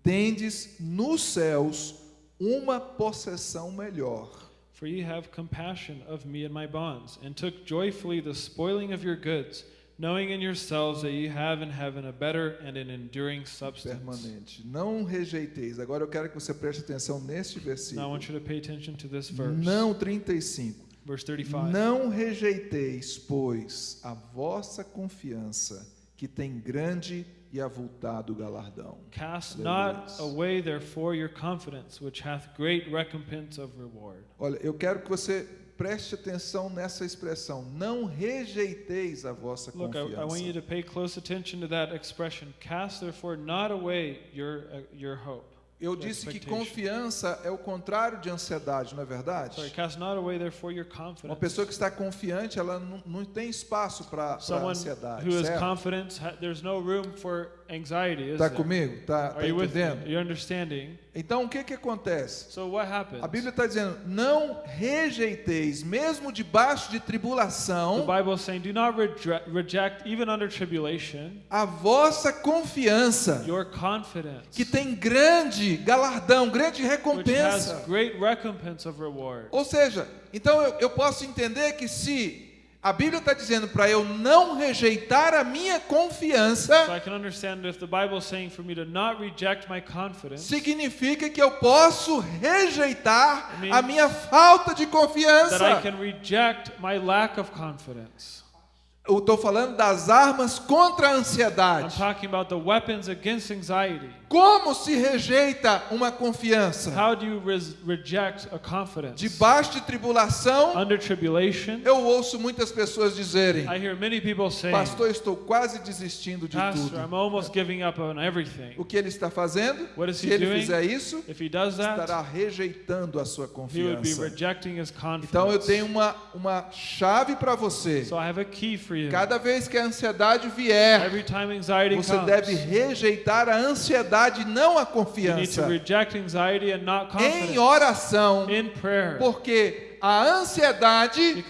tendes nos céus uma possessão melhor. For ye have compassion of me and my bonds, and took joyfully the spoiling of your goods, knowing in yourselves that ye have in heaven a better and an enduring substance. permanente. Não rejeiteis. Agora eu quero que você preste atenção neste Now I versículo. want you to pay attention to this verse. Não 35. Verse 35. Não rejeiteis, pois, a vossa confiança, que tem grande e avultado galardão. Cast Aleluia. not away therefore your confidence, which hath great recompense of reward. Olha, eu quero que você preste atenção nessa expressão. Não rejeiteis a vossa Look, I, I want you to pay close attention to that expression. Cast therefore not away your uh, your hope. Eu disse que confiança é o contrário de ansiedade, não é verdade? Uma pessoa que está confiante, ela não, não tem espaço para ansiedade. who is certo? confident, ha- there's no room for anxiety, is Está comigo? Tá, Are tá me? entendendo? You're understanding? Então o que que acontece? So? A Bíblia está dizendo: não rejeiteis, mesmo debaixo de The tribulação, Bible is saying, do not reject, even under tribulation, a vossa confiança, your confidence, que tem grande galardão, grande recompensa. great recompense of reward. Ou seja, então eu, eu posso entender que se a Bíblia está dizendo para eu não rejeitar a minha confiança, significa que eu posso rejeitar a minha falta de that I confiança. can reject my lack of confidence. Eu estou falando das armas contra a ansiedade. Como se rejeita uma confiança? How do you reject a confidence? Debaixo de tribulação, Under tribulation, eu ouço muitas pessoas dizerem: I hear many people saying, Pastor, estou quase desistindo de Pastor, tudo. I'm almost giving up on everything. O que ele está fazendo? What is Se he ele doing? fizer isso, If he does that, estará rejeitando a sua he would be confiança. rejecting his Então eu confidence. tenho uma, uma chave para você. So I have a key for you. Cada vez que a ansiedade vier, Every time anxiety você comes, deve rejeitar a ansiedade, não a you need to confiança. Em oração, porque a ansiedade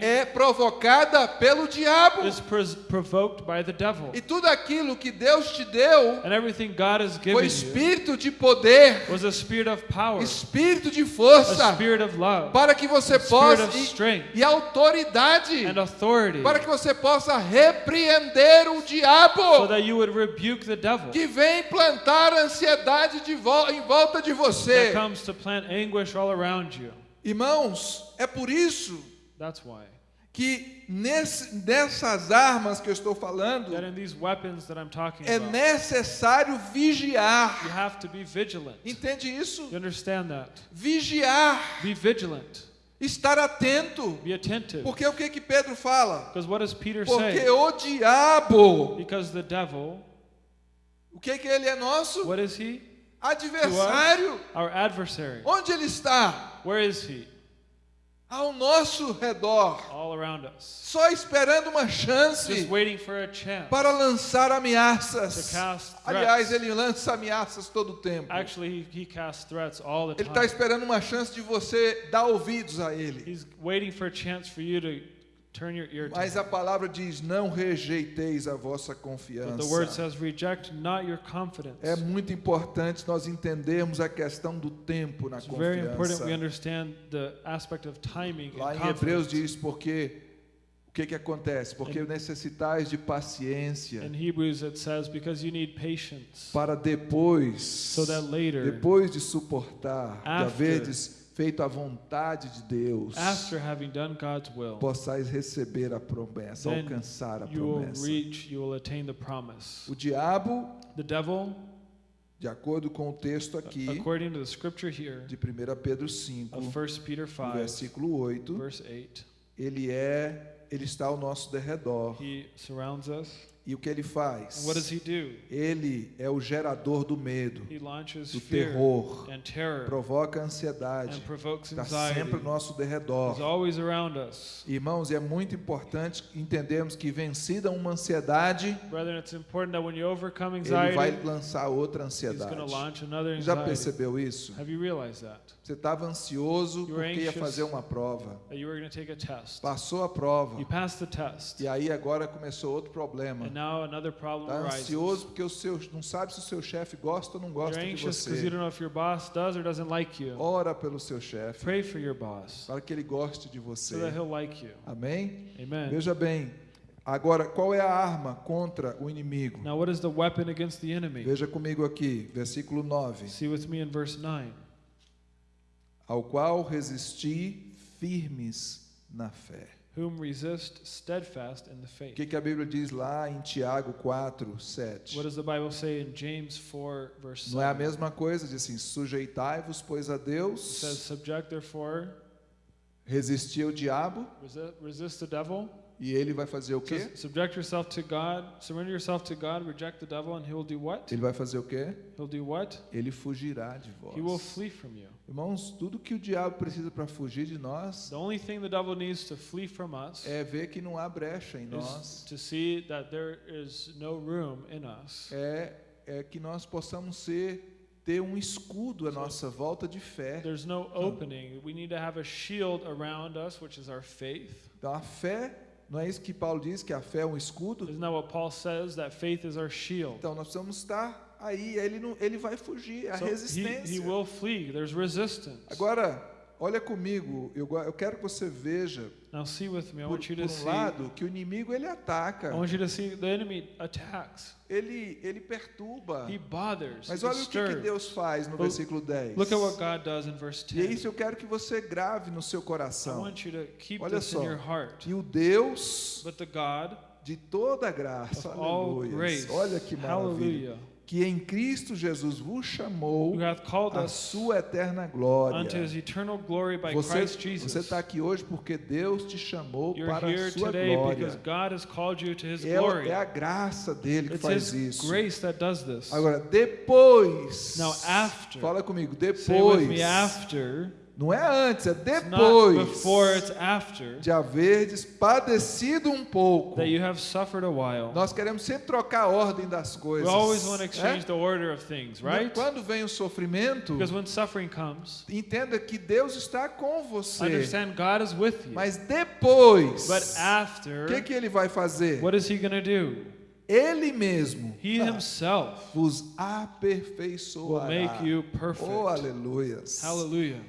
é provocada pelo diabo. is pres- provoked by the devil. E tudo aquilo que Deus te deu And everything God has given foi espírito de poder, was a spirit of power, espírito de a força, spirit of love, para que você possa e, e autoridade, para que você possa repreender o so diabo that you would rebuke the devil que vem plantar ansiedade vol- em volta de that você. comes to plant anguish all around you. Irmãos, é por isso que nesse, nessas armas que eu estou falando, é necessário vigiar. Entende isso? Vigiar, estar atento. Porque o que que Pedro fala? Because what does Peter Porque o diabo, Because the devil, o que que ele é nosso? what is he? Adversário. Our adversary. Onde ele está? Where is he? Ao nosso redor, All around us. só esperando uma Just chance waiting for a chance. para lançar To ameaças. Aliás, ele lança ameaças todo o tempo. Actually, he, he casts threats all the Ele está time. esperando uma chance de você dar ouvidos a ele. He's waiting for a chance for you to turn your ear to Mas a palavra diz: não rejeiteis a vossa But the word confiança. says, reject not your confidence. É muito importante nós entendermos a questão do tempo na It's very important confiança. we understand the aspect of timing Lá em Hebreus diz porque o que que acontece? Porque necessitais de paciência In Hebrews it says, because you need patience, para depois, so that later, depois de suportar, de After- haverdes feito a vontade de Deus, after having done God's will, possais receber a promessa, alcançar a you will promessa. reach, you will attain the promise. O diabo, The devil, de acordo com o texto aqui according to the scripture here de 1 Pedro 5, of 1 Peter no 5, versículo 8, verse 8, ele é, ele está ao nosso derredor. he surrounds us. E o que ele faz? And what does he do? Ele é o gerador do medo, He launches do terror, provoca ansiedade, está sempre ao nosso derredor. always around us. Irmãos, é muito importante entendermos que vencida uma ansiedade, Brethren, it's important that when you overcome ele vai lançar outra ansiedade. launch another Já percebeu isso? Have you realized that? Você estava ansioso porque ia anxious. fazer uma prova. That you were going to take a test. Passou a prova. You passed the test. E aí agora começou outro problema. And now another problem Está arises. ansioso porque o seu, não sabe se o seu chefe gosta ou não gosta You're de você. don't know if your boss does or doesn't like you. Ora pelo seu chefe Pray for your boss para que ele goste de so você. he'll like you. Amém? Amen. Veja bem. Agora, qual é a arma contra o inimigo? Now, what is the weapon against the enemy? Veja comigo aqui, versículo 9. See with me in verse 9. Ao qual resisti firmes na fé. Whom resist steadfast in the O faith. que, que a Bíblia diz lá em Tiago 4, 7? What does the Bible say in James 4, verse Não é a 7? mesma coisa? Diz assim: sujeitai-vos, pois a It says, Deus, Subject therefore resistir ao diabo Resist, resist the devil. e ele vai fazer o quê? says, subject yourself to God. Surrender yourself to God. Reject the devil, and he will do what? Ele vai fazer o quê? He'll do what? Ele fugirá de He will vós. flee from you. Irmãos, tudo que o diabo precisa para fugir de nós The only thing the devil needs to flee from us é ver que não há brecha em nós. to see that there is no room in us. É, é que nós possamos ser ter um escudo à nossa volta de fé. There's no opening. We need to have a shield around us, which is our faith. Então a fé, não é isso que Paulo diz que a fé é um escudo? Isn't that what Paul says? That faith is our shield. Então nós precisamos estar aí, ele não, ele vai fugir, a So he, resistência. he will flee. There's resistance. Agora, olha comigo, eu, eu quero que você veja, Now see with me. I por, want you por to um see. lado, que o inimigo ele ataca, I want you to see the enemy attacks. ele, ele perturba. He bothers. Mas he olha o que, que. Deus faz no Well, versículo 10. Look at what God does in verse E é 10. isso eu quero que você grave no seu I coração. want you to keep Olha this só. in your heart. Que o Deus But the God de toda graça, aleluia. Olha que maravilha. hallelujah, Que em Cristo Jesus vos chamou us sua eterna glória. Você você está aqui hoje porque Deus te chamou You're para a sua today because glória. God has called you to his É, glory. é a graça dele que It's faz isso. grace that does this. Agora, depois. Now, after. Fala comigo, depois. after. Não é antes, é depois before, it's after de haverdes padecido um pouco. that you have suffered a while. Nós queremos sempre trocar a ordem das We coisas. always want to é? exchange the order of things, right? Quando vem o sofrimento, Because when suffering comes, entenda que Deus está com você. understand God is with you. Mas depois, But o after, que, que ele vai fazer? what is he going to do? Ele mesmo He himself vos will aperfeiçoará. make you Oh, perfect. aleluias. Hallelujah.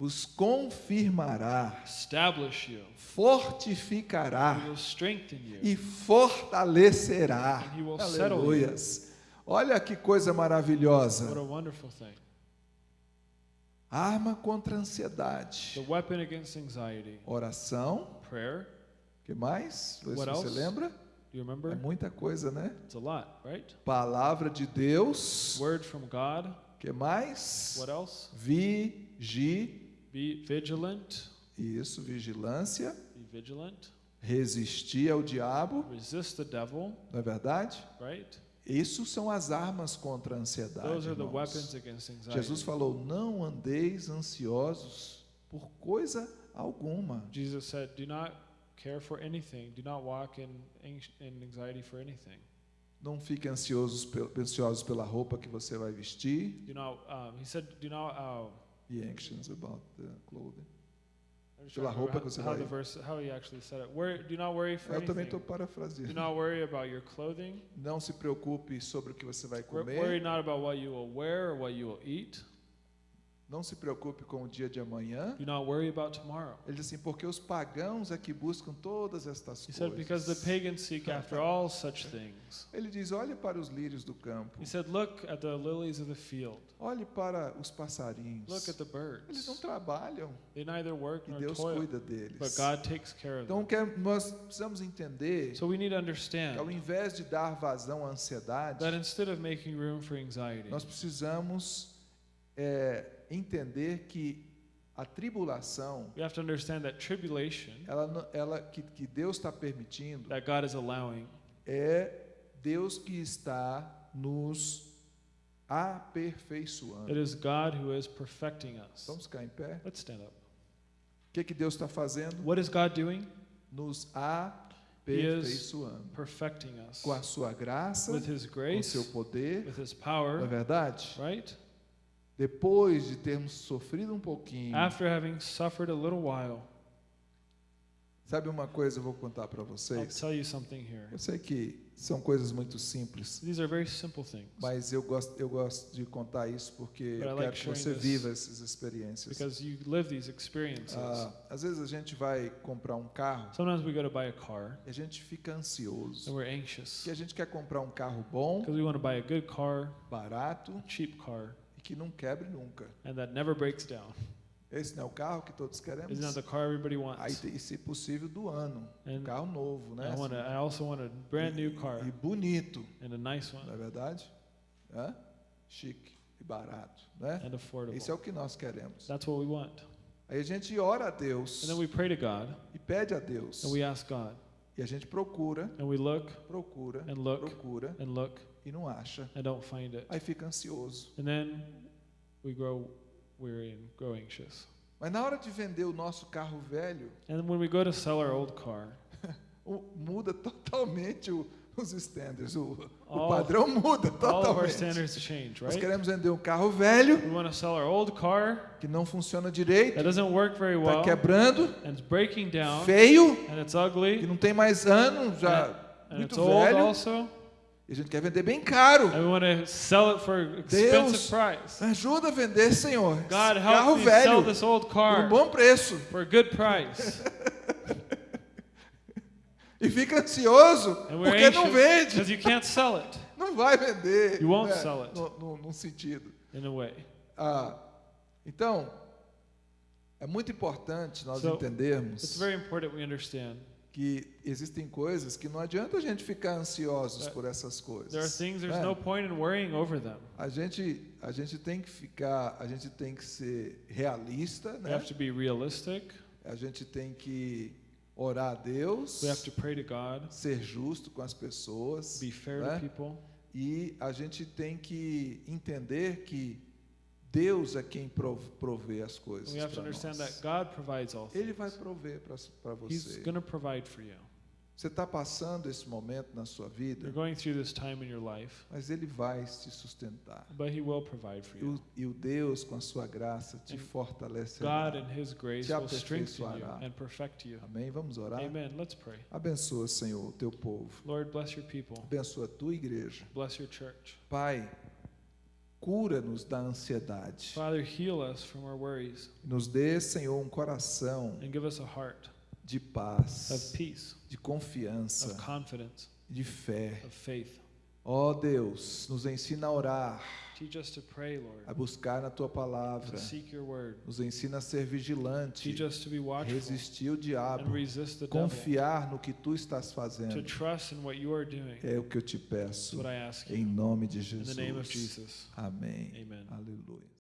Vos confirmará, Establish you. fortificará He will strengthen you. e fortalecerá. And he will settle Aleluias. Olha que coisa What a maravilhosa. wonderful thing. Arma contra a ansiedade. The weapon against anxiety. Oração. Prayer. que mais? What você else? lembra? You É muita coisa, né? It's a lot, right? Palavra de Deus. Word from God. que mais? What else? Be vigilant. Isso, vigilância. Be vigilant. Resistir ao diabo, Resist the devil, não é verdade? right? Isso são as armas contra a ansiedade. Those are the weapons against anxiety. Jesus falou: não andeis ansiosos por coisa alguma. Jesus said, "Do not care for anything. Do not walk in, in anxiety for anything. Não fiquem ansiosos, ansiosos pela roupa que você vai vestir. Do not." Um, he said, "Do not." Uh, Be anxious about the clothing. Pela roupa que você how, vai- the verse, how he actually said it. Worry, do not worry for Eu também estou anything. Do parafraseando. not worry about your clothing. Não se preocupe sobre o que você vai Wor- Worry comer. not about what you will wear or what you will eat. Não se preocupe com o dia de amanhã. Do not worry about tomorrow. Ele diz assim: porque os pagãos é que buscam todas estas He said, because the coisas. pagans seek after all such things. Ele diz: olhe para os lírios do campo. He said, look at the lilies of the field. Olhe para os passarinhos. Look at the Eles não birds. trabalham They neither work e nor Deus toil, cuida deles. but God takes care of Então them. quer- nós precisamos entender So we need to que understand ao invés de dar vazão à ansiedade, that instead of making room for anxiety, nós precisamos é, entender que a tribulação, we have to understand that tribulation ela, ela que, que Deus está permitindo, that God is allowing é Deus que está nos aperfeiçoando. It is God who is perfecting us. Vamos ficar em pé? Let's stand up. O que, que Deus está fazendo? What is God doing? Nos aperfeiçoando. Perfecting us Com a sua graça, with His com o grace, seu poder, with His não é power, verdade? right? Depois de termos sofrido um pouquinho, After having suffered a little while, sabe uma coisa eu vou contar para I'll vocês? tell you something here. Eu sei que são coisas muito simples, These are very simple things mas eu gosto, eu gosto de contar isso porque But I eu like quero que sharing você this viva essas experiências. because you live these experiences. Ah, às vezes a gente vai comprar um carro Sometimes we go to buy a car e a gente fica ansioso. and we're anxious Porque a gente quer comprar um carro bom, because we want to buy a good car, barato cheap car, e que não quebre nunca. and that never breaks down. Esse não é o carro que todos queremos? Isn't that the car everybody Aí, wants? tem- e se possível, do ano. Um And carro novo, né? I want. I also want a brand new car E bonito, and a nice não one é verdade? Hã? Chique e barato, né? and affordable. Isso é o que nós queremos. That's what we want. Aí a gente ora a And Deus then we pray to God e pede a Deus. and we ask God E a gente procura, and we look procura, and look procura and look e não acha. and don't find it. Aí fica ansioso. And then we grow weary and grow anxious. Mas na hora de vender o nosso carro velho, And when we go to sell our old car, o- muda totalmente o- os standards. O, o All- padrão muda all of our totalmente. standards change, Nós right? queremos vender um carro velho We want to sell our old car que não funciona direito, that doesn't work very está well quebrando, and it's breaking down feio, and it's que ugly não tem mais ano, já and muito it's old velho. also. E a gente quer vender bem caro. And we want to sell it for expensive price. Me ajuda a vender, Senhor. God, carro velho this old por um bom preço. for a good price. E fica ansioso porque não vende. because you can't sell it Não vai vender. You won't né? sell it. No, no- num sentido. in a way. Ah, então, é muito importante nós So, entendermos It's very important we understand que existem coisas que não adianta a gente ficar ansiosos por essas coisas. there are things there's né? no point in worrying over them. A gente, a gente tem que ficar, a gente tem que ser realista, We né? have to be realistic. A gente tem que orar a Deus, We have to pray to God, ser justo com as pessoas, be fair né? to people, e a gente tem que entender que Deus é quem prov- provê as coisas para nós. Ele vai prover para você. going to provide for you. Você está passando esse momento na sua vida, You're going through this time in your life, mas Ele vai te sustentar. but He will provide for E you. o, Deus, com a sua graça, te And fortalecerá. God, in His grace, te will strengthen you aperfeiçoará. and perfect you. Amém? Vamos orar? Amen. Let's pray. Abençoa, Senhor, o teu povo. Lord, bless your people. Abençoa a tua igreja. Bless your church. Pai, cura-nos da ansiedade. Father, heal us from our worries Nos dê, Senhor, um coração and give us a heart de of paz, peace, de confiança, of confidence, de fé. of faith. Ó Deus, nos ensina a orar, pray, a Lord, buscar na tua palavra. Nos ensina a ser vigilante, Teach us to be watchful resistir o diabo, the devil, confiar no que tu estás fazendo. doing. É o que eu te peço, em nome de Jesus. Jesus. Amém. Amen. Aleluia.